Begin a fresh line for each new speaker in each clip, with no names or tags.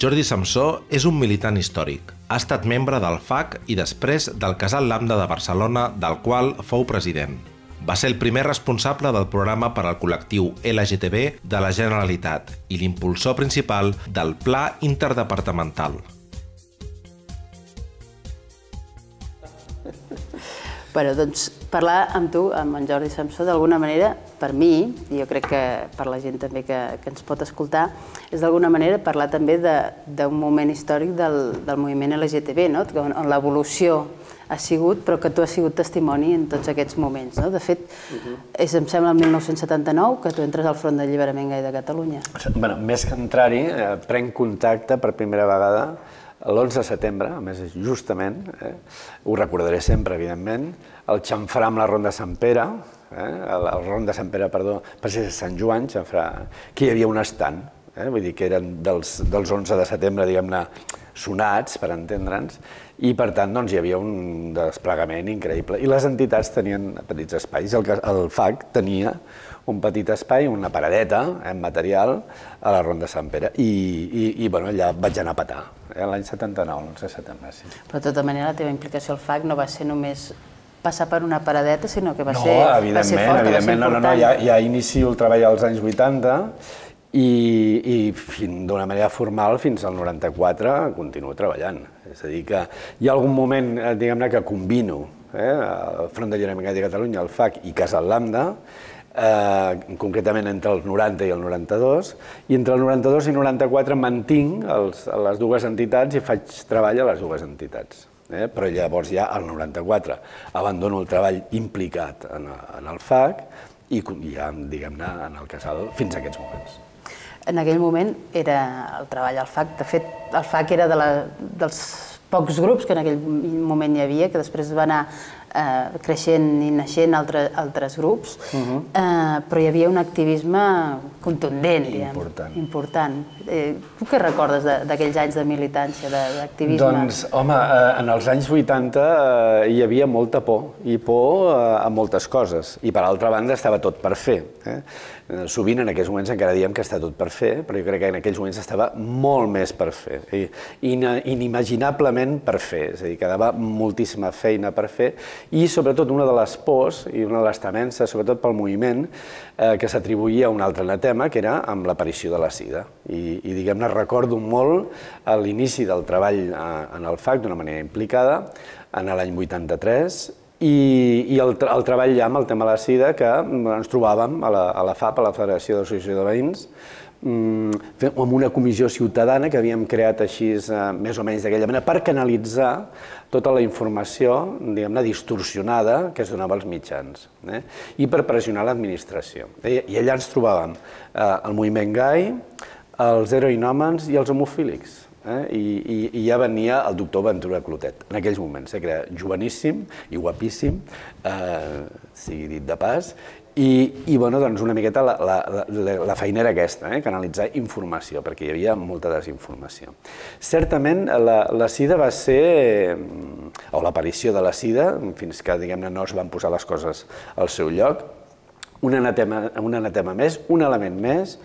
Jordi Samsó és un militant històric. Ha estat membre del FAC i després del Casal Lambda de Barcelona, del qual fou president. Va ser el primer responsable del programa per al col·lectiu LGTB de la Generalitat i l'impulsor principal del Pla Interdepartamental.
Bueno, doncs parlar amb tu, amb en Jordi Samsó, d'alguna manera, per mi, i jo crec que per la gent també que, que ens pot escoltar, és d'alguna manera parlar també d'un moment històric del, del moviment LGTB, no? on, on l'evolució ha sigut, però que tu has sigut testimoni en tots aquests moments. No? De fet, uh -huh. és, em sembla, el 1979 que tu entres al Front d'Alliberament Gai de Catalunya.
Bueno, més que entrar-hi, eh, prenc contacte per primera vegada l'11 de setembre, a més justament, eh, ho recordaré sempre, evidentment, el xamfrà amb la Ronda Sant Pere, eh, el Ronda Sant Pere, perdó, per ser Sant Joan, xamfrà, que hi havia un estant, eh, vull dir que eren dels, dels 11 de setembre, diguem-ne, sonats, per entendre'ns, i per tant doncs, hi havia un desplegament increïble. I les entitats tenien petits espais, el, el FAC tenia un petit espai, una paradeta en material a la Ronda Sant Pere i, i, i bueno, allà vaig anar a petar, eh, l'any 79, l'11 de setembre. Sí.
Però de tota manera la teva implicació al FAC no va ser només passar per una paradeta, sinó que va
no,
ser,
va
ser forta,
evidentment,
va ser
important. No, no, no, ja, ja inicio el treball als anys 80 i, i d'una manera formal fins al 94 continuo treballant. És a dir, que hi ha algun moment, eh, diguem-ne, que combino eh, el Front de Lliurament de Catalunya, el FAC i Casa Lambda, eh, concretament entre el 90 i el 92, i entre el 92 i el 94 mantinc els, les dues entitats i faig treball a les dues entitats. Eh? Però llavors ja al 94 abandono el treball implicat en, en el FAC i ja, diguem-ne, en el casal fins a aquests moments.
En aquell moment era el treball al FAC. De fet, el FAC era de la, dels pocs grups que en aquell moment hi havia, que després va anar eh, creixent i naixent altre, altres grups, uh -huh. eh, però hi havia un activisme contundent,
important.
Diguem, important. Eh, tu què recordes d'aquells anys de militància, d'activisme?
Doncs, home, eh, en els anys 80 eh, hi havia molta por, i por eh, a moltes coses, i per altra banda estava tot per fer. Eh? Eh, sovint en aquells moments encara diem que està tot per fer, però jo crec que en aquells moments estava molt més per fer, i inimaginablement per fer, és a dir, quedava moltíssima feina per fer, i sobretot una de les pors i una de les temences, sobretot pel moviment, eh, que s'atribuïa a un altre anatema, que era amb l'aparició de la sida. I, i diguem-ne, recordo molt l'inici del treball eh, en el FAC d'una manera implicada, en l'any 83, i, i el, el treball ja amb el tema de la sida que ens trobàvem a la, a la FAP, a la Federació d'Associació de Veïns, mm, amb una comissió ciutadana que havíem creat així eh, més o menys d'aquella manera per canalitzar tota la informació, diguem-ne, distorsionada que es donava als mitjans eh? i per pressionar l'administració. I, allà ens trobàvem eh, el moviment gai, els heroinòmens i els homofílics eh? I, i, i ja venia el doctor Ventura Clotet, en aquells moments, eh? que era joveníssim i guapíssim, eh, sigui dit de pas, i, i bueno, doncs una miqueta la, la, la, la feina era aquesta, eh? canalitzar informació, perquè hi havia molta desinformació. Certament, la, la SIDA va ser, o l'aparició de la SIDA, fins que diguem-ne no es van posar les coses al seu lloc, un anatema, un anatema més, un element més,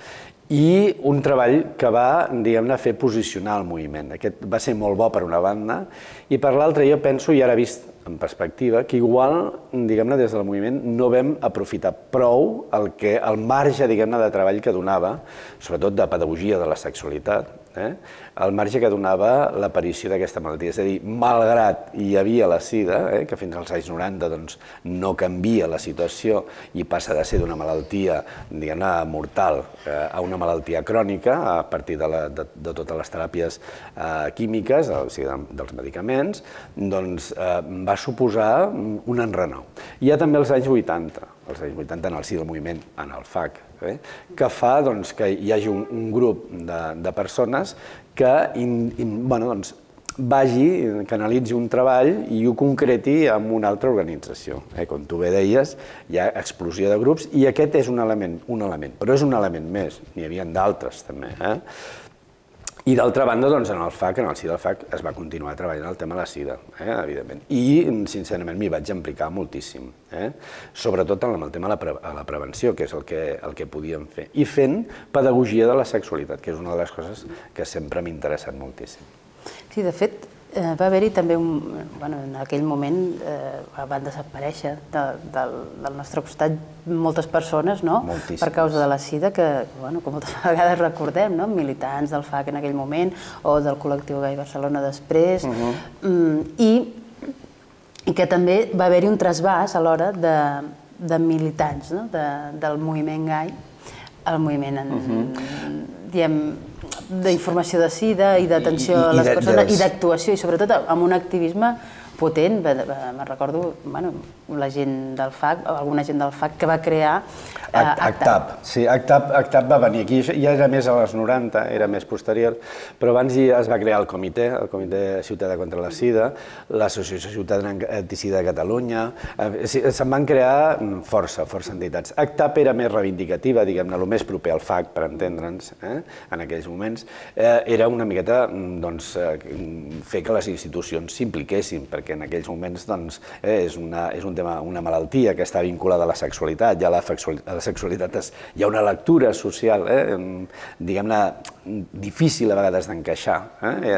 i un treball que va, diguem-ne, fer posicionar el moviment. Aquest va ser molt bo per una banda, i per l'altra jo penso, i ara vist en perspectiva, que igual, diguem-ne, des del moviment no vam aprofitar prou el, que, el marge, diguem-ne, de treball que donava, sobretot de pedagogia de la sexualitat, eh? el marge que donava l'aparició d'aquesta malaltia. És a dir, malgrat hi havia la sida, eh, que fins als anys 90 doncs, no canvia la situació i passa de ser d'una malaltia mortal eh, a una malaltia crònica a partir de, la, de, de totes les teràpies eh, químiques, o sigui, de, dels medicaments, doncs eh, va suposar un enrenou. Hi ha també els anys 80, els anys 80 en el si del moviment, en el FAC, eh, que fa doncs, que hi hagi un, un grup de, de persones que in, in, bueno, doncs, vagi, canalitzi un treball i ho concreti amb una altra organització. Eh? Com tu bé deies, hi ha explosió de grups i aquest és un element, un element però és un element més, n'hi havia d'altres també. Eh? I d'altra banda, doncs, en el FAC, en el si del FAC, es va continuar treballant el tema de la sida, eh, evidentment. I, sincerament, m'hi vaig implicar moltíssim, eh? sobretot en el tema de la, pre la prevenció, que és el que, el que podíem fer. I fent pedagogia de la sexualitat, que és una de les coses que sempre m'ha interessat moltíssim.
Sí, de fet, eh, va haver-hi també un... Bueno, en aquell moment eh, van desaparèixer de, del, del nostre costat moltes persones, no?
Moltíssimes.
Per causa de la sida, que, bueno, com moltes vegades recordem, no? Militants del FAC en aquell moment, o del col·lectiu Gai Barcelona després, uh -huh. mm, i, i que també va haver-hi un trasbàs a l'hora de, de militants no? de, del moviment gai, el moviment, en, uh -huh. diem, d'informació de sida i d'atenció a les persones i d'actuació i sobretot amb un activisme potent, me recordo bueno, la gent del FAC, alguna gent del FAC que va crear
eh, ACTAP. Sí, ACTAP, ACTAP va venir aquí, ja era més a les 90, era més posterior, però abans es va crear el comitè, el Comitè Ciutadà contra la Sida, l'Associació Ciutadana Anticida de Catalunya, eh, se'n van crear mm, força, força entitats. ACTAP era més reivindicativa, diguem-ne, el més proper al FAC, per entendre'ns, eh, en aquells moments, eh, era una miqueta mm, doncs, eh, fer que les institucions s'impliquessin, perquè perquè en aquells moments doncs, eh, és, una, és un tema, una malaltia que està vinculada a la sexualitat, ja la, la sexualitat és, hi ha una lectura social, eh, diguem-ne, difícil a vegades d'encaixar, eh,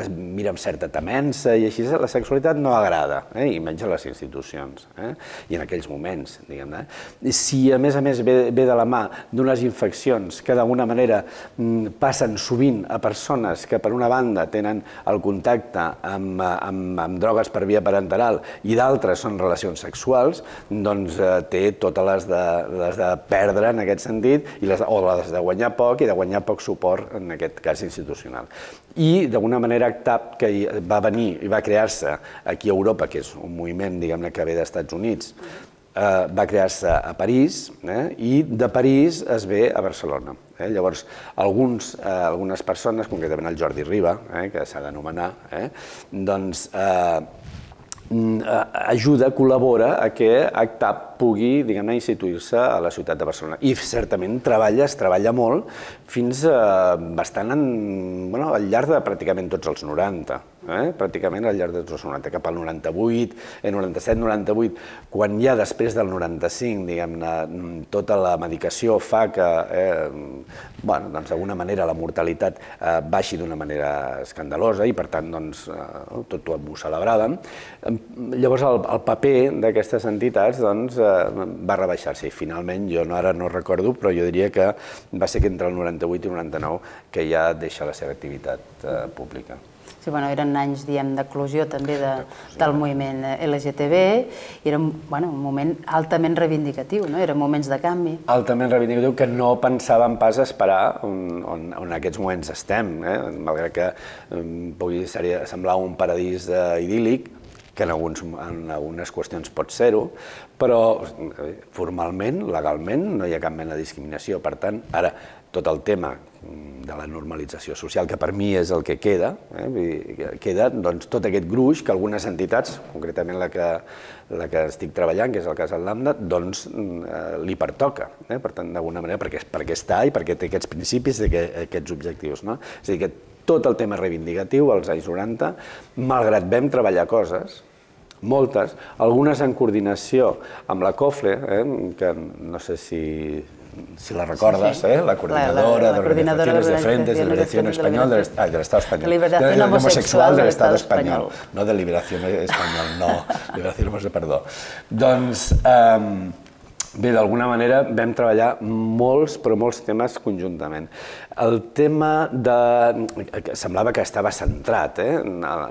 es mira amb certa temença i així la sexualitat no agrada, eh, i menys a les institucions, eh, i en aquells moments, diguem-ne. Si a més a més ve, ve de la mà d'unes infeccions que d'alguna manera mm, passen sovint a persones que per una banda tenen el contacte amb, amb, amb drogues drogues per via parenteral i d'altres són relacions sexuals, doncs eh, té totes les de, les de perdre en aquest sentit, i les, o les de guanyar poc i de guanyar poc suport, en aquest cas institucional. I d'alguna manera TAP, que va venir i va crear-se aquí a Europa, que és un moviment diguem-ne que ve dels Estats Units, eh, va crear-se a París eh, i de París es ve a Barcelona. Eh? Llavors, alguns, eh, algunes persones, concretament el Jordi Riba, eh, que s'ha d'anomenar, eh, doncs eh, mm, ajuda, col·labora a que ACTAP pugui, diguem-ne, instituir-se a la ciutat de Barcelona. I certament treballa, es treballa molt, fins a bastant en, bueno, al llarg de pràcticament tots els 90 eh? pràcticament al llarg dels 90, cap al 98, eh, 97, 98, quan ja després del 95, diguem-ne, tota la medicació fa que, eh, bueno, doncs d'alguna manera la mortalitat eh, baixi d'una manera escandalosa i per tant doncs, eh, tot ho celebràvem. Llavors el, el paper d'aquestes entitats doncs, eh, va rebaixar-se i finalment, jo no, ara no recordo, però jo diria que va ser que entre el 98 i el 99 que ja deixa la seva activitat eh, pública.
Sí, bueno, eren anys, diem, d'eclusió també de, del moviment LGTB, i era bueno, un moment altament reivindicatiu, no? eren moments de canvi.
Altament reivindicatiu, que no pensàvem pas esperar on, on, on en aquests moments estem, eh? malgrat que um, pugui seria, semblar un paradís uh, idíl·lic, que en, alguns, en algunes qüestions pot ser-ho, però formalment, legalment, no hi ha cap mena de discriminació. Per tant, ara, tot el tema de la normalització social, que per mi és el que queda, eh? queda doncs, tot aquest gruix que algunes entitats, concretament la que, la que estic treballant, que és el cas del Lambda, doncs eh, li pertoca, eh? per tant, d'alguna manera, perquè, perquè està i perquè té aquests principis i aquests objectius. No? És a dir, que tot el tema reivindicatiu als anys 90, malgrat vam treballar coses, moltes, algunes en coordinació amb la COFLE, eh, que no sé si, si la recordes, sí, sí. ¿eh? la coordinadora, la, la, la de organizaciones de frentes de liberación español del, ah, del Estado español.
Liberación de, homosexual del Estado
español. No de liberación español, no. liberación homosexual, perdó. Doncs, um, Bé, d'alguna manera vam treballar molts, però molts temes conjuntament. El tema de... semblava que estava centrat, eh,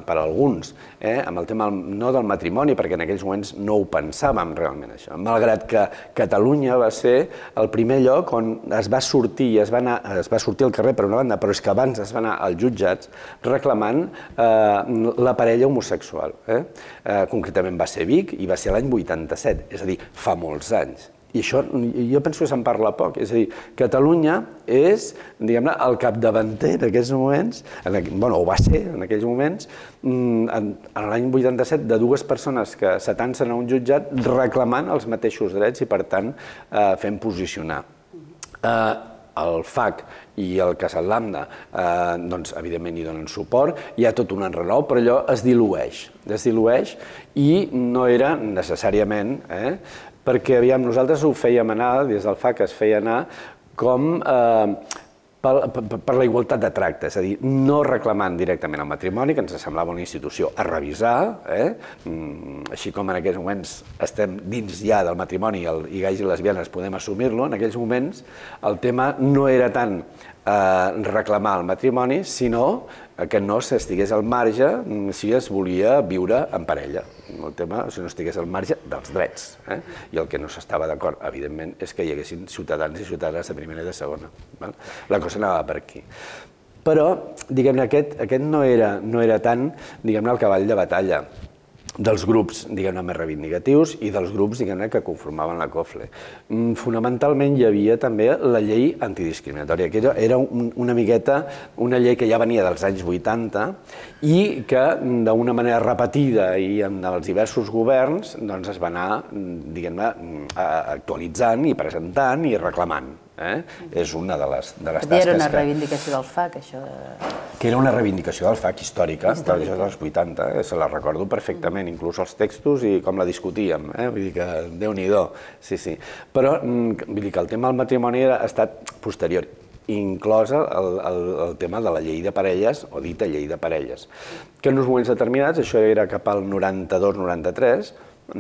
per alguns, eh, amb el tema no del matrimoni, perquè en aquells moments no ho pensàvem realment això, malgrat que Catalunya va ser el primer lloc on es va sortir, es va, anar, es va sortir al carrer per una banda, però és que abans es va anar als jutjats reclamant eh, la parella homosexual. Eh? Eh, concretament va ser Vic i va ser l'any 87, és a dir, fa molts anys. I això jo penso que se'n parla poc. És a dir, Catalunya és, diguem-ne, el capdavanter en aquests moments, en, bueno, ho va ser en aquells moments, mm, en, en l'any 87, de dues persones que s'atancen a un jutjat reclamant els mateixos drets i, per tant, eh, fent posicionar. Eh, el FAC i el Casal Lambda, eh, doncs, evidentment hi donen suport, hi ha tot un enrenou, però allò es dilueix, es dilueix i no era necessàriament, eh, perquè aviam, nosaltres ho fèiem anar, des del FAC es feia anar com eh, per, per, per la igualtat de tracte, és a dir, no reclamant directament el matrimoni, que ens semblava una institució a revisar, eh? Mm, així com en aquells moments estem dins ja del matrimoni i, el, i gais i lesbianes podem assumir-lo, en aquells moments el tema no era tant eh, reclamar el matrimoni, sinó que no s'estigués al marge mm, si es volia viure en parella. El tema, si no estigués al marge dels drets. Eh? I el que no s'estava d'acord, evidentment, és que hi haguessin ciutadans i ciutadanes de primera i de segona. Val? La cosa anava per aquí. Però, diguem-ne, aquest, aquest no, era, no era tant, diguem-ne, el cavall de batalla dels grups, diguem-ne, més reivindicatius i dels grups, diguem-ne, que conformaven la COFLE. Mm, fonamentalment hi havia també la llei antidiscriminatòria, que era un, una miqueta una llei que ja venia dels anys 80 i que d'una manera repetida i en els diversos governs doncs es va anar, diguem-ne, actualitzant i presentant i reclamant. Eh? És una de les, de les tasques
era una reivindicació del FAC, això de...
Que era una reivindicació del FAC històrica, històrica. dels 80, eh? se la recordo perfectament, inclús els textos i com la discutíem, eh? vull dir que déu-n'hi-do, sí, sí. Però mm, vull dir que el tema del matrimoni ha estat posterior, inclosa el, el, el tema de la llei de parelles, o dita llei de parelles, que en uns moments determinats, això era cap al 92-93,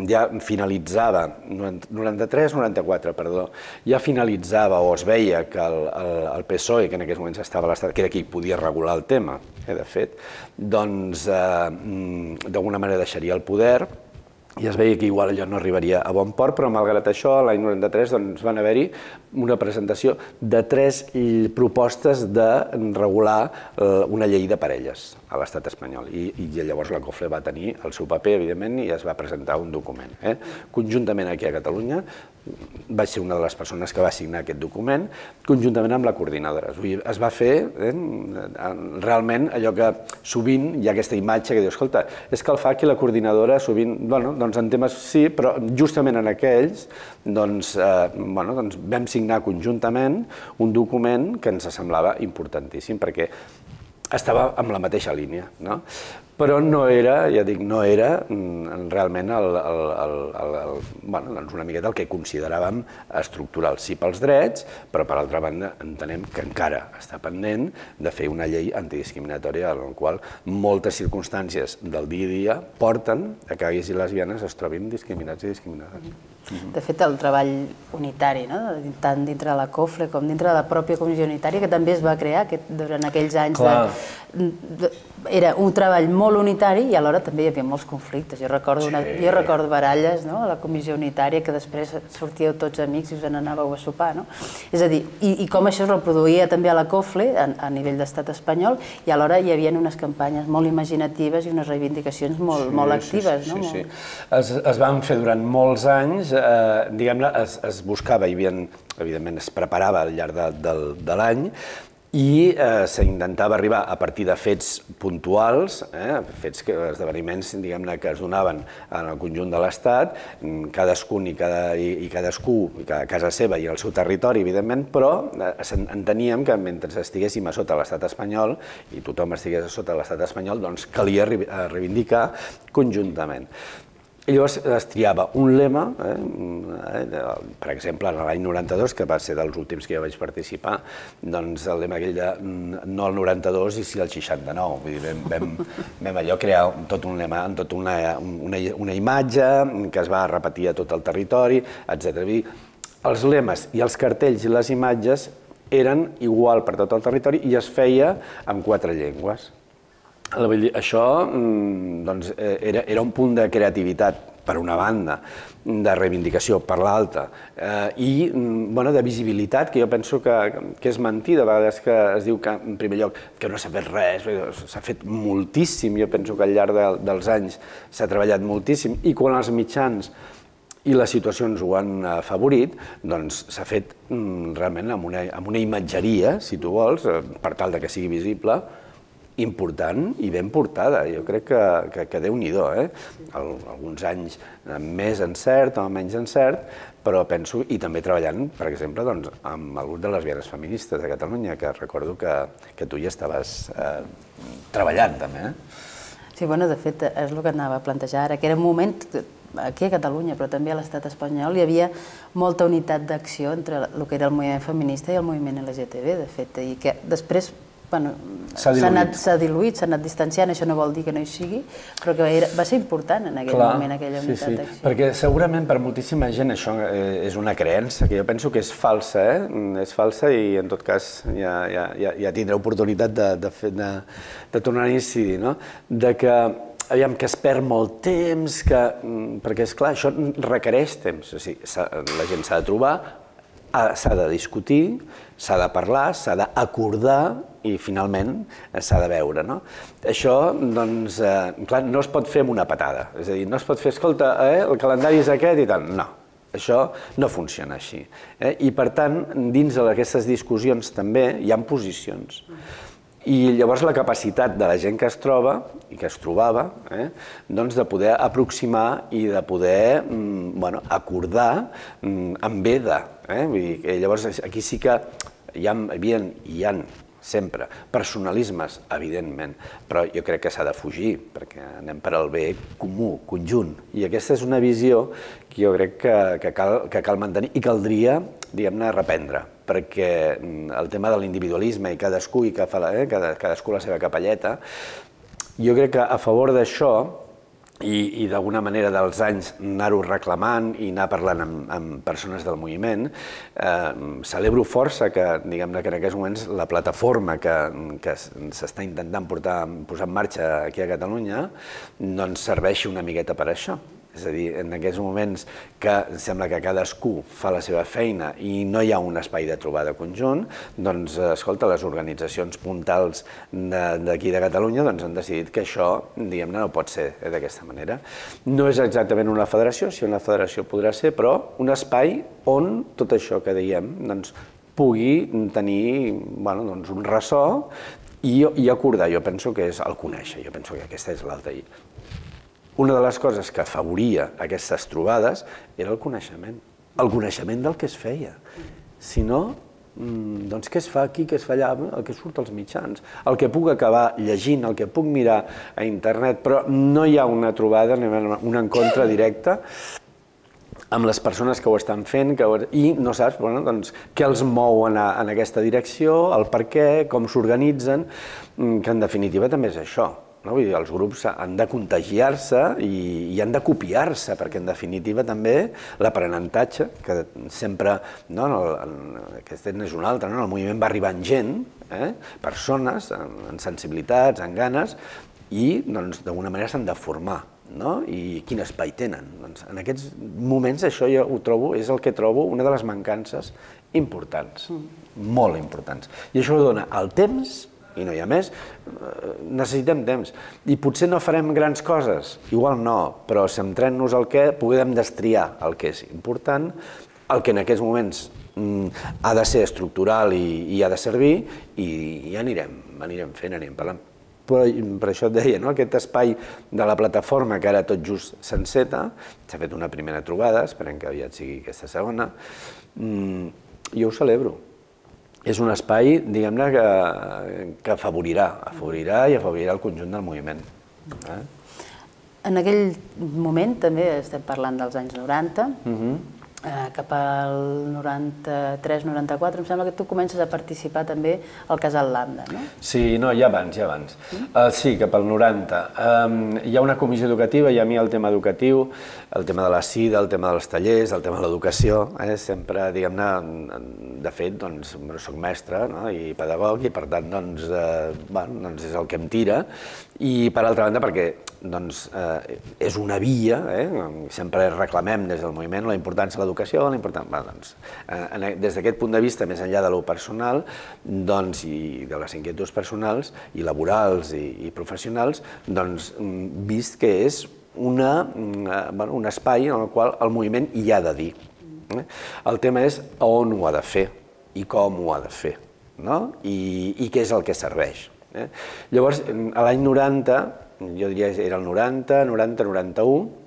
ja finalitzava, 93-94, perdó, ja finalitzava o es veia que el, el, el PSOE, que en aquells moments estava a l'estat, que era qui podia regular el tema, eh, de fet, doncs eh, mm, d'alguna manera deixaria el poder, i es veia que igual allò no arribaria a bon port, però malgrat això, l'any 93 doncs, van haver-hi una presentació de tres propostes de regular eh, una llei de parelles a l'estat espanyol. I, I llavors la COFLE va tenir el seu paper, evidentment, i es va presentar un document. Eh? Conjuntament aquí a Catalunya vaig ser una de les persones que va signar aquest document, conjuntament amb la coordinadora. Es va fer eh, realment allò que sovint hi ha aquesta imatge que diu, escolta, és que el FAC i la coordinadora sovint, bueno, doncs en temes sí, però justament en aquells doncs, eh, bueno, doncs vam signar conjuntament un document que ens semblava importantíssim, perquè estava amb la mateixa línia. No? Però no era, ja dic, no era mm, realment el, el, el, el, el, bueno, doncs una miqueta el que consideràvem estructural, sí pels drets, però per altra banda entenem que encara està pendent de fer una llei antidiscriminatòria en la qual moltes circumstàncies del dia a dia porten a que gais i lesbianes es trobin discriminats i discriminades.
De fet, el treball unitari, no? tant dintre de la COFRE com dintre de la pròpia comissió unitària, que també es va crear aquest, durant aquells anys Clar. de, de, era un treball molt unitari i alhora també hi havia molts conflictes. Jo recordo, una, sí. jo recordo baralles no? a la comissió unitària que després sortíeu tots amics i us n'anàveu a sopar. No? És a dir, i, i com això es reproduïa també a la COFLE a, a nivell d'estat espanyol i alhora hi havia unes campanyes molt imaginatives i unes reivindicacions molt, sí, molt actives.
Sí,
no?
sí, sí. Es, es van fer durant molts anys, eh, diguem-ne, es, es buscava, hi havia, evidentment es preparava al llarg de, de, de l'any, i eh, s'intentava arribar a partir de fets puntuals, eh, fets que, esdeveniments diguem-ne que es donaven en el conjunt de l'Estat, mm, cadascun i, cada, i, i cadascú cada casa seva i el seu territori, evidentment, però eh, enteníem que mentre estiguéssim a sota l'estat espanyol i tothom estigués a sota l'estat espanyol, doncs calia reivindicar conjuntament. Llavors es triava un lema, eh, eh, per exemple, en l'any 92, que va ser dels últims que jo vaig participar, doncs el lema aquell de mm, no el 92 i sí el 69. Vull dir, vam, vam, vam allò crear tot un lema, tot una, una, una imatge que es va repetir a tot el territori, etc. Els lemes i els cartells i les imatges eren igual per tot el territori i es feia amb quatre llengües. Això mm, doncs, eh, era, era un punt de creativitat per una banda, de reivindicació per l'altra, eh, i mm, bueno, de visibilitat, que jo penso que, que és mentida, a vegades que es diu que, en primer lloc, que no s'ha fet res, s'ha fet moltíssim, jo penso que al llarg de, dels anys s'ha treballat moltíssim, i quan els mitjans i les situacions ho han afavorit, doncs s'ha fet mm, realment amb una, amb una imatgeria, si tu vols, eh, per tal de que sigui visible, important i ben portada. Jo crec que, que, que Déu-n'hi-do, eh? Al, alguns anys més encert o menys encert, però penso, i també treballant, per exemple, doncs, amb el grup de lesbianes feministes de Catalunya, que recordo que, que tu hi estaves eh, treballant també. Eh?
Sí, bueno, de fet, és el que anava a plantejar ara, que era un moment aquí a Catalunya, però també a l'estat espanyol, hi havia molta unitat d'acció entre el que era el moviment feminista i el moviment LGTB, de fet, i que després bueno, s'ha s'ha diluït, s'ha anat distanciant, això no vol dir que no hi sigui, però que era, va ser important en aquell Clar, moment, aquella unitat sí, sí. d'acció.
Perquè segurament per moltíssima gent això eh, és una creença que jo penso que és falsa, eh? és falsa i en tot cas ja, ja, ja, ja tindrà oportunitat de, de, fer, de, de tornar a incidir, no? de que aviam, que es perd molt temps, que, mm, perquè és clar, això requereix temps, o sigui, la gent s'ha de trobar, s'ha de discutir, s'ha de parlar, s'ha d'acordar i finalment s'ha de veure. No? Això, doncs, eh, clar, no es pot fer amb una patada. És a dir, no es pot fer, escolta, eh, el calendari és aquest i tal. No, això no funciona així. Eh? I per tant, dins d'aquestes discussions també hi ha posicions. I llavors la capacitat de la gent que es troba i que es trobava, eh, doncs de poder aproximar i de poder mm, bueno, acordar mm, amb veda. Eh? Vull dir que llavors aquí sí que hi ha, hi ha, hi ha sempre. Personalismes, evidentment, però jo crec que s'ha de fugir, perquè anem per al bé comú, conjunt. I aquesta és una visió que jo crec que, que, cal, que cal mantenir i caldria, diguem-ne, reprendre perquè mm, el tema de l'individualisme i cadascú i que fa la, eh, cadascú la seva capelleta, jo crec que a favor d'això i, i d'alguna manera dels anys anar-ho reclamant i anar parlant amb, amb persones del moviment, eh, celebro força que, diguem que en aquests moments la plataforma que, que s'està intentant portar, posar en marxa aquí a Catalunya doncs serveixi una miqueta per això. És a dir, en aquests moments que sembla que cadascú fa la seva feina i no hi ha un espai de trobada conjunt, doncs, escolta, les organitzacions puntals d'aquí de, Catalunya doncs, han decidit que això, diguem-ne, no pot ser d'aquesta manera. No és exactament una federació, si una federació podrà ser, però un espai on tot això que diem doncs, pugui tenir bueno, doncs un ressò i, i acordar. Jo penso que és el conèixer, jo penso que aquesta és l'alta una de les coses que afavoria aquestes trobades era el coneixement, el coneixement del que es feia. Si no, mm, doncs què es fa aquí, què es fa allà, el que surt als mitjans, el que puc acabar llegint, el que puc mirar a internet, però no hi ha una trobada, un encontre directe amb les persones que ho estan fent que ho... i no saps bueno, doncs, què els mou en, a, en aquesta direcció, el per què, com s'organitzen, mm, que en definitiva també és això. No? Vull dir, els grups han de contagiar-se i, i han de copiar-se, perquè en definitiva també l'aprenentatge, que sempre, no, el, aquest és un altre, no? el moviment va arribant gent, eh? persones amb, sensibilitats, amb ganes, i doncs d'alguna manera s'han de formar. No? I quin espai tenen. Doncs, en aquests moments això jo ho trobo, és el que trobo una de les mancances importants, mm. molt importants. I això dona el temps i no hi ha més, eh, necessitem temps. I potser no farem grans coses, igual no, però centrem-nos al que podem destriar el que és important, el que en aquests moments mm, ha de ser estructural i, i ha de servir, i, i anirem, anirem fent, anirem parlant. Però, per això et deia, no? aquest espai de la plataforma que ara tot just s'enceta, s'ha fet una primera trobada, esperem que aviat sigui aquesta segona, mm, jo ho celebro, és un espai, diguem-ne, que, que afavorirà, afavorirà i afavorirà el conjunt del moviment. Eh?
En aquell moment, també estem parlant dels anys 90, uh -huh cap al 93-94, em sembla que tu comences a participar també al Casal Lambda, no?
Sí, no, ja abans, ja abans. Mm? Uh, sí, cap al 90. Um, hi ha una comissió educativa i a mi el tema educatiu, el tema de la SIDA, el tema dels tallers, el tema de l'educació, eh, sempre, diguem-ne, de fet, doncs, soc mestre no? i pedagog i per tant, doncs, eh, bueno, doncs és el que em tira i per altra banda perquè doncs, eh, és una via, eh, sempre reclamem des del moviment la importància de l'educació, la importància, bueno, doncs, eh, des d'aquest punt de vista, més enllà de lo personal doncs, i de les inquietuds personals i laborals i, i professionals, doncs, vist que és una, eh, bueno, un espai en el qual el moviment hi ha de dir. Eh? El tema és on ho ha de fer i com ho ha de fer no? I, i què és el que serveix. Eh? Llavors, l'any 90, jo diria era el 90, 90, 91,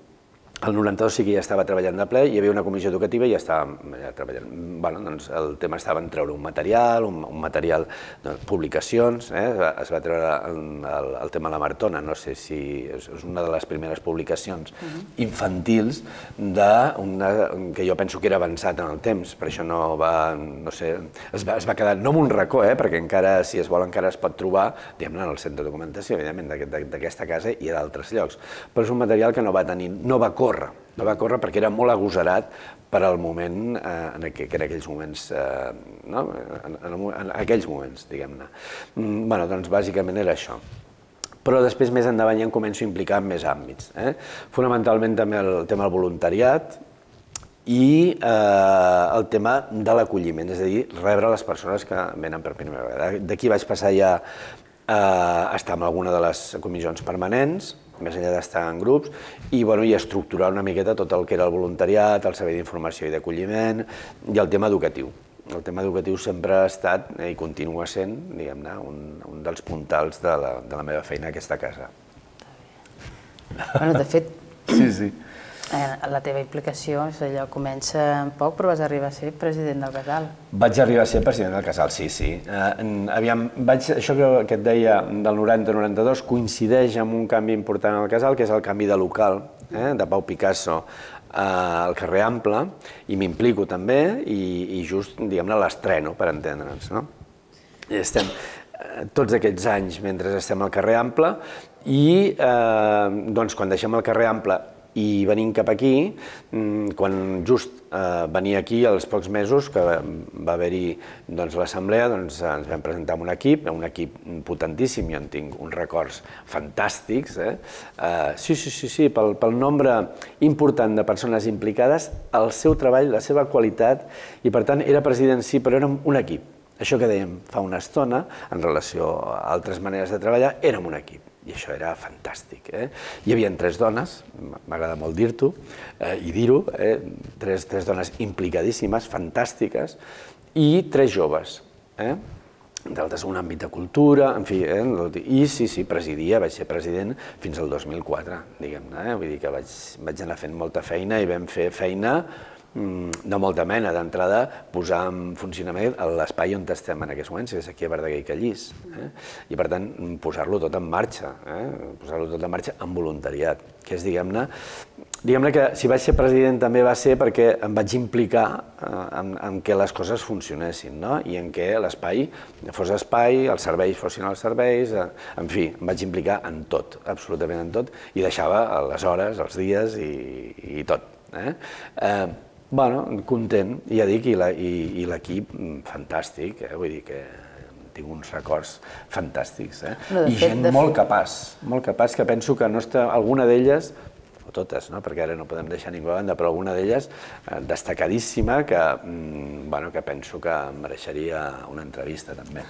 el 92 sí que ja estava treballant de ple, hi havia una comissió educativa i ja estàvem ja treballant. Bueno, doncs el tema estava en treure un material, un, un material de doncs, publicacions, eh? es, va, es va treure el, el, el tema de la Martona, no sé si és, és una de les primeres publicacions uh -huh. infantils de una, que jo penso que era avançat en el temps, per això no va, no sé, es va, es va quedar, no en un racó, eh? perquè encara, si es vol, encara es pot trobar, diguem-ne, en el centre de documentació, evidentment, d'aquesta casa i d'altres llocs, però és un material que no va tenir, no va córrer. No va córrer perquè era molt agosarat per al moment, eh, en, aqu en aquells moments, eh, no? en, en, en aquells moments, diguem-ne. Mm, bueno, doncs bàsicament era això però després més endavant ja em començo a implicar en més àmbits. Eh? Fonamentalment també el tema del voluntariat i eh, el tema de l'acolliment, és a dir, rebre les persones que venen per primera vegada. D'aquí vaig passar ja a estar en alguna de les comissions permanents, més enllà d'estar en grups, i, bueno, i estructurar una miqueta tot el que era el voluntariat, el servei d'informació i d'acolliment i el tema educatiu. El tema educatiu sempre ha estat eh, i continua sent, diguem-ne, un, un dels puntals de la, de la meva feina a aquesta casa.
Bueno, de fet,
sí, sí.
Eh, la teva implicació és allò, comença en poc, però vas arribar a ser president del casal.
Vaig arribar a ser president del casal, sí, sí. Eh, aviam, vaig, això que, que et deia del 90-92 coincideix amb un canvi important al casal, que és el canvi de local, eh, de Pau Picasso eh, al carrer Ample, i m'implico també, i, i just, diguem-ne, l'estreno, per entendre'ns, no? I estem eh, tots aquests anys mentre estem al carrer Ample, i eh, doncs, quan deixem el carrer Ample i venint cap aquí, mm, quan just eh, venia aquí als pocs mesos que va haver-hi doncs, l'assemblea, doncs, ens vam presentar amb un equip, un equip potentíssim, jo en tinc uns records fantàstics. Eh? Eh, sí, sí, sí, sí, pel, pel nombre important de persones implicades, el seu treball, la seva qualitat, i per tant era president sí, però érem un equip. Això que dèiem fa una estona, en relació a altres maneres de treballar, érem un equip i això era fantàstic. Eh? Hi havia tres dones, m'agrada molt dir-ho eh, i dir-ho, eh? tres, tres dones implicadíssimes, fantàstiques, i tres joves. Eh? d'altres un àmbit de cultura, en fi, eh? i sí, sí, presidia, vaig ser president fins al 2004, diguem-ne, eh? vull dir que vaig, vaig anar fent molta feina i vam fer feina Mm, de molta mena. D'entrada, posar en funcionament l'espai on estem en aquests moments, que és aquí a Verdaguer i Callís. Eh? I, per tant, posar-lo tot en marxa, eh? posar-lo tot en marxa amb voluntariat, que és, diguem-ne, diguem-ne que si vaig ser president també va ser perquè em vaig implicar eh, en, en què les coses funcionessin, no? i en què l'espai fos espai, els serveis fossin els serveis, eh, en fi, em vaig implicar en tot, absolutament en tot, i deixava les hores, els dies i, i tot. Eh? Eh, Bueno, content, ja dic, i l'equip mm, fantàstic, eh? vull dir que tinc uns records fantàstics. Eh? No, I fet, gent molt capaç, molt capaç, que penso que no està, alguna d'elles o totes, no? perquè ara no podem deixar ningú a banda, però alguna d'elles eh, destacadíssima que, mm, bueno, que penso que mereixeria una entrevista també.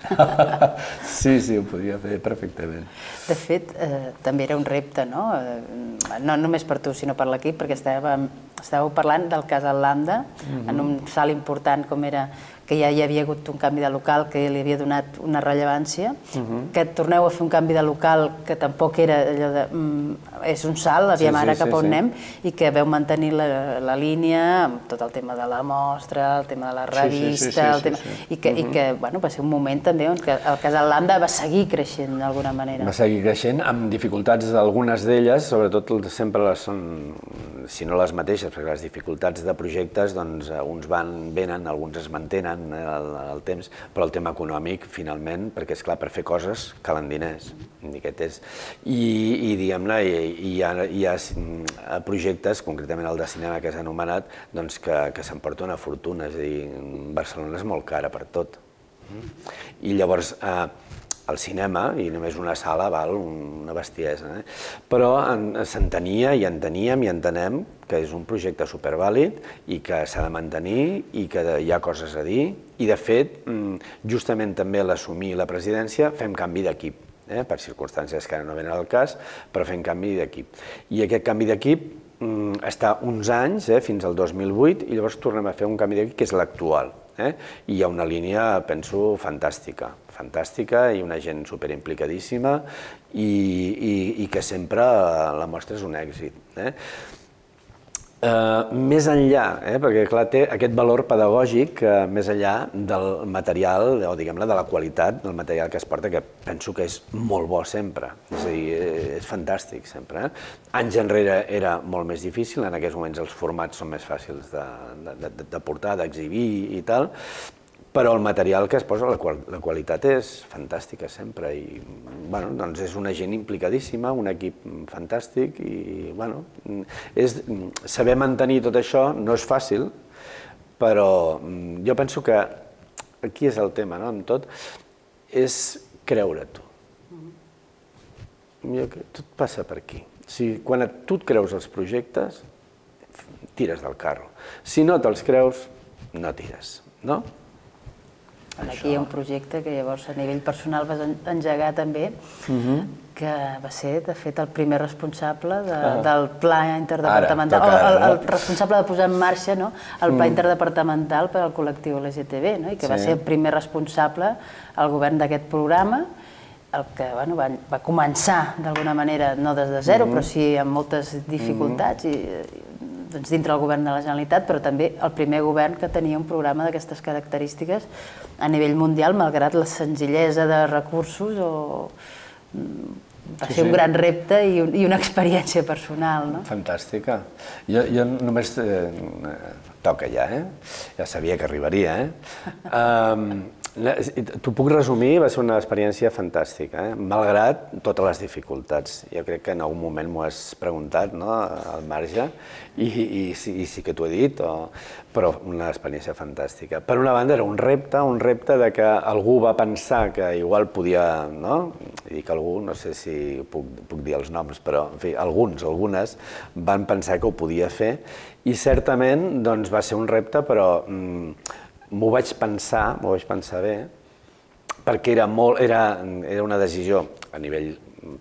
sí, sí, ho podria fer perfectament.
De fet, eh, també era un repte, no? Eh, no només per tu, sinó per l'equip, perquè estàvem, estàveu parlant del cas Lambda, mm -hmm. en un salt important com era que ja hi havia hagut un canvi de local que li havia donat una rellevància, uh -huh. que torneu a fer un canvi de local que tampoc era allò de... Mm, és un salt, aviam sí, sí, ara cap a on sí. anem, i que veu mantenir la, la línia amb tot el tema de la mostra, el tema de la revista, sí, sí, sí, sí, el tema... Sí, sí. I que, uh -huh. i que bueno, va ser un moment també on que el Casal Lambda va seguir creixent d'alguna manera.
Va seguir creixent amb dificultats, algunes d'elles, sobretot sempre les són, si no les mateixes, perquè les dificultats de projectes, doncs uns van, venen, alguns es mantenen, el, el temps, però el tema econòmic, finalment, perquè és clar, per fer coses calen diners. Aquest és. I, i diguem-ne, hi, hi, hi ha mm, projectes, concretament el de cinema que s'ha anomenat, doncs que, que s'emporta una fortuna, és a dir, Barcelona és molt cara per tot. I llavors, eh, al cinema, i només una sala val una bestiesa. Eh? Però s'entenia i enteníem i entenem que és un projecte supervàlid i que s'ha de mantenir i que hi ha coses a dir. I, de fet, mm, justament també l'assumir la presidència fem canvi d'equip, eh? per circumstàncies que ara no venen al cas, però fem canvi d'equip. I aquest canvi d'equip mm, està uns anys, eh, fins al 2008, i llavors tornem a fer un canvi d'equip que és l'actual. Eh? I hi ha una línia, penso, fantàstica, fantàstica i una gent superimplicadíssima i, i, i que sempre la mostra és un èxit. Eh? Uh, més enllà, eh, perquè clar, té aquest valor pedagògic uh, més enllà del material, o diguem-ne, de la qualitat del material que es porta, que penso que és molt bo sempre, és a dir, és fantàstic sempre. Eh? Anys enrere era molt més difícil, en aquests moments els formats són més fàcils de, de, de, de portar, d'exhibir i tal, però el material que es posa, la, qual, la qualitat és fantàstica sempre i bueno, doncs és una gent implicadíssima, un equip fantàstic i bueno, és, saber mantenir tot això no és fàcil, però jo penso que aquí és el tema, no? amb tot, és creure-t'ho. Tot passa per aquí. Si quan tu et creus els projectes, tires del carro. Si no te'ls creus, no tires, no?
Aquí hi ha un projecte que llavors a nivell personal vas engegar també, uh mhm. -huh. que va ser, de fet, el primer responsable de, -huh. del pla interdepartamental, Ara, el, el, el responsable de posar en marxa no? el pla mm. interdepartamental per al col·lectiu LGTB, no? i que sí. va ser el primer responsable al govern d'aquest programa, el que bueno, va, va començar d'alguna manera, no des de zero, mhm. -huh. però sí amb moltes dificultats uh -huh. i, doncs, dintre del govern de la Generalitat, però també el primer govern que tenia un programa d'aquestes característiques a nivell mundial, malgrat la senzillesa de recursos o mm, va sí, ser un sí. gran repte i, i una experiència personal. No?
Fantàstica. Jo, jo només... Eh, toca ja, eh? Ja sabia que arribaria, eh? Um, T'ho puc resumir, va ser una experiència fantàstica, eh? malgrat totes les dificultats. Jo crec que en algun moment m'ho has preguntat, no?, al marge, i, i, i, sí que t'ho he dit, o... però una experiència fantàstica. Per una banda era un repte, un repte de que algú va pensar que igual podia, no?, i dic algú, no sé si puc, puc dir els noms, però en fi, alguns, algunes, van pensar que ho podia fer, i certament doncs, va ser un repte, però... Mm, m'ho vaig pensar, m'ho vaig pensar bé, perquè era, molt, era, era una decisió a nivell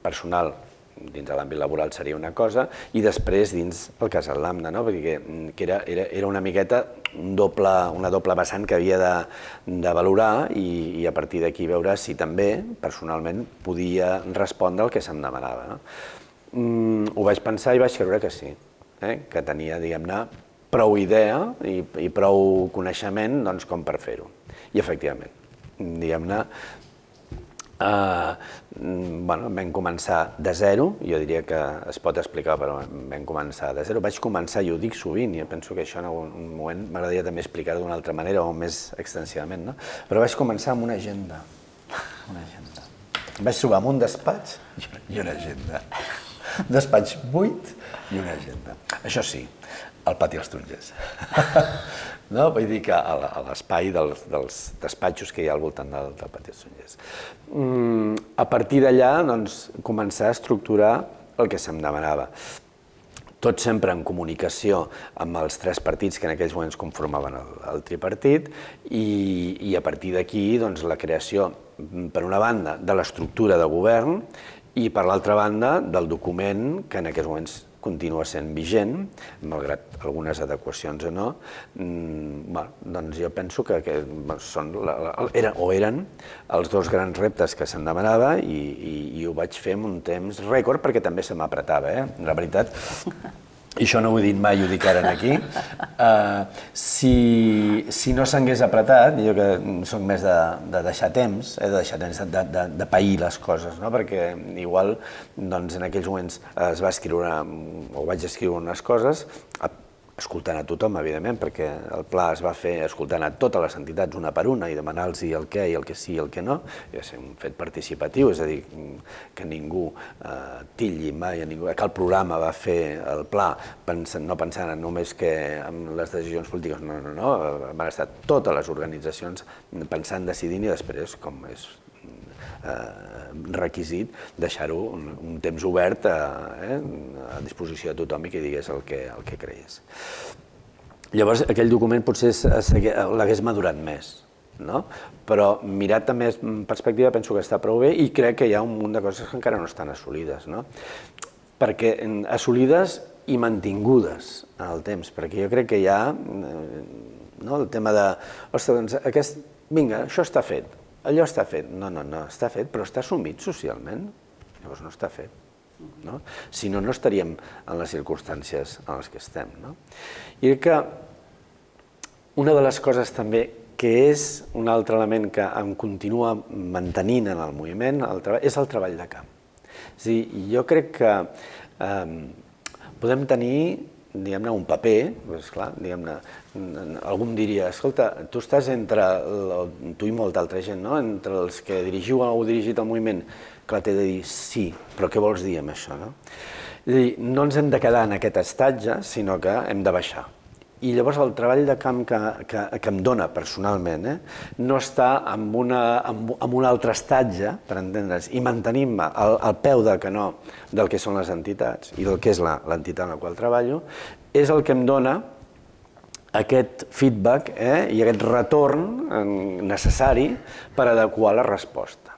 personal, dins de l'àmbit laboral seria una cosa, i després dins el casal Lambda, no? perquè que era, era, era una miqueta un doble, una doble vessant que havia de, de valorar i, i a partir d'aquí veure si també, personalment, podia respondre el que se'm demanava. No? Mm, ho vaig pensar i vaig creure que sí, eh? que tenia, diguem-ne, prou idea i, i prou coneixement doncs, com per fer-ho. I efectivament, diguem-ne, eh, bueno, vam començar de zero, jo diria que es pot explicar, però vam començar de zero. Vaig començar, i ho dic sovint, i penso que això en algun moment m'agradaria també explicar d'una altra manera o més extensivament, no? però vaig començar amb una agenda. Una agenda. Vaig trobar amb un despatx i una agenda. Despatx buit i una agenda. Això sí, al pati dels Tarongers. no? Vull dir que a l'espai dels, dels despatxos que hi ha al voltant del, del pati dels Tarongers. Mm, a partir d'allà, doncs, començar a estructurar el que se'm demanava. Tot sempre en comunicació amb els tres partits que en aquells moments conformaven el, el tripartit i, i a partir d'aquí doncs, la creació, per una banda, de l'estructura de govern i per l'altra banda del document que en aquests moments continua sent vigent, malgrat algunes adequacions o no, mm, doncs jo penso que, que són, la, era, o eren els dos grans reptes que se'm demanava i, i, i ho vaig fer en un temps rècord perquè també se m'apretava. Eh? La veritat, i això no ho he dit mai, ho dic ara aquí, uh, si, si no s'hagués apretat, jo que soc més de, de deixar temps, eh, de deixar temps, de, de, de pair les coses, no? perquè igual doncs, en aquells moments es va escriure, o vaig escriure unes coses, escoltant a tothom, evidentment, perquè el pla es va fer escoltant a totes les entitats una per una i demanar-los el què i el que sí i el que no, i va ser un fet participatiu, és a dir, que ningú eh, tilli mai a ningú, que el programa va fer el pla pensant, no pensant només que en les decisions polítiques, no, no, no, van estar totes les organitzacions pensant, decidint i després, com és requisit deixar-ho un, un temps obert a, eh, a disposició de tothom i que digués el que, el que creies. Llavors, aquell document potser l'hagués madurat més, no? però mirat també en perspectiva penso que està prou bé i crec que hi ha un munt de coses que encara no estan assolides. No? Perquè assolides i mantingudes en el temps, perquè jo crec que hi ha eh, no? el tema de, ostres, doncs aquest, vinga, això està fet, allò està fet. No, no, no, està fet, però està assumit socialment. Llavors no està fet. No? Si no, no estaríem en les circumstàncies en les que estem. No? I que una de les coses també que és un altre element que em continua mantenint en el moviment el treball, és el treball de camp. És dir, jo crec que eh, podem tenir diguem-ne, un paper, doncs clar, diguem-ne, algú em diria, escolta, tu estàs entre, tu i molta altra gent, no? entre els que dirigiu o heu dirigit el moviment, clar, t'he de dir sí, però què vols dir amb això, no? És dir, no ens hem de quedar en aquest estatge, sinó que hem de baixar. I llavors el treball de camp que, que, que em dona personalment eh, no està en, una, en, en un altre estatge, per entendre's, i mantenim-me al, al peu del canó del que són les entitats i del que és l'entitat en la qual treballo, és el que em dona aquest feedback eh, i aquest retorn eh, necessari per adequar la resposta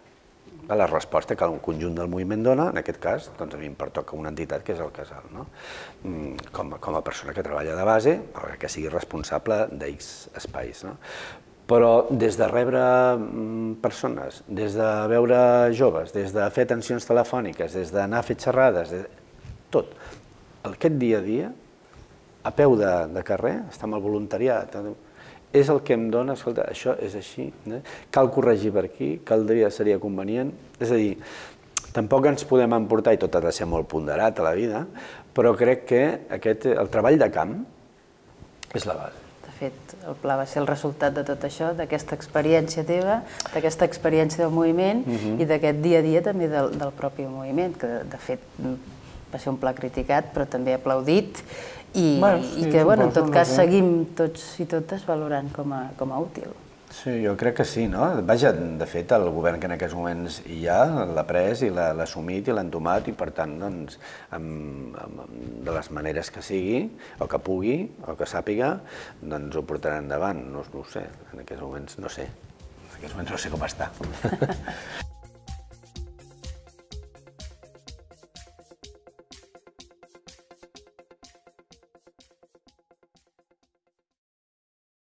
a la resposta que un conjunt del moviment dona, en aquest cas, doncs a mi em pertoca una entitat que és el casal. No? Mm, com, a, com a persona que treballa de base, que sigui responsable d'X espais. No? Però des de rebre mm, persones, des de veure joves, des de fer atencions telefòniques, des d'anar a fer xerrades, de... tot, aquest dia a dia, a peu de, de carrer, està amb el voluntariat, és el que em dona, escolta, això és així, eh? cal corregir per aquí, caldria, seria convenient, és a dir, tampoc ens podem emportar, i tot ha de ser molt ponderat a la vida, però crec que aquest, el treball de camp és la base.
De fet, el pla va ser el resultat de tot això, d'aquesta experiència teva, d'aquesta experiència del moviment uh mhm. -huh. i d'aquest dia a dia també del, del propi moviment, que de fet va ser un pla criticat però també aplaudit i, bueno, sí, i que, bueno, en tot cas, seguim tots i totes valorant com a, com a útil.
Sí, jo crec que sí, no? Vaja, de fet, el govern que en aquests moments hi ha l'ha pres i l'ha assumit i l'ha entomat i, per tant, doncs, amb, amb, de les maneres que sigui, o que pugui, o que sàpiga, doncs ho portarà endavant. No, no ho sé, en aquests moments no sé. En aquests moments no sé com està.